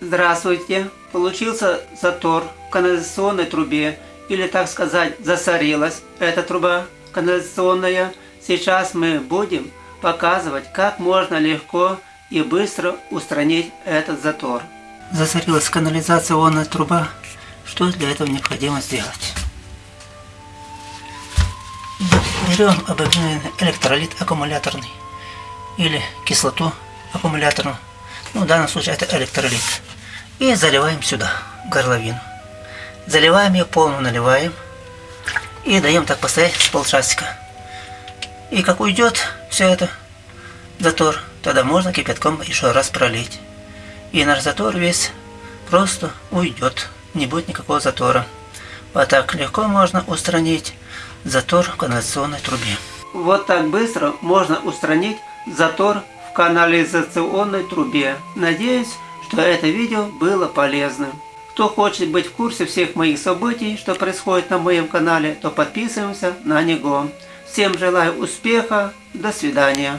Здравствуйте! Получился затор в канализационной трубе, или так сказать, засорилась эта труба канализационная. Сейчас мы будем показывать, как можно легко и быстро устранить этот затор. Засорилась канализационная труба. Что для этого необходимо сделать? Берем обыкновенный электролит аккумуляторный или кислоту аккумуляторную. Ну, в данном случае это электролит. И заливаем сюда, горловину. Заливаем ее, полную наливаем. И даем так постоять с полчасика. И как уйдет все это, затор, тогда можно кипятком еще раз пролить. И наш затор весь просто уйдет. Не будет никакого затора. Вот так легко можно устранить затор в канализационной трубе. Вот так быстро можно устранить затор в канализационной трубе. Надеюсь, что это видео было полезным. Кто хочет быть в курсе всех моих событий, что происходит на моем канале, то подписываемся на него. Всем желаю успеха, до свидания.